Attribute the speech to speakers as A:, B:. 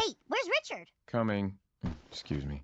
A: Hey, where's Richard?
B: Coming. Excuse me.